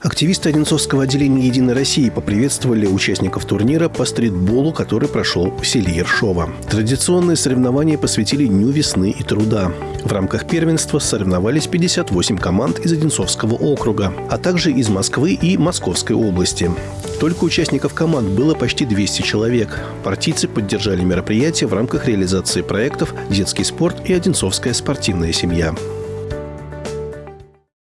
Активисты Одинцовского отделения «Единой России» поприветствовали участников турнира по стритболу, который прошел в селе Ершова. Традиционные соревнования посвятили Дню весны и труда. В рамках первенства соревновались 58 команд из Одинцовского округа, а также из Москвы и Московской области. Только участников команд было почти 200 человек. Партийцы поддержали мероприятие в рамках реализации проектов «Детский спорт» и «Одинцовская спортивная семья».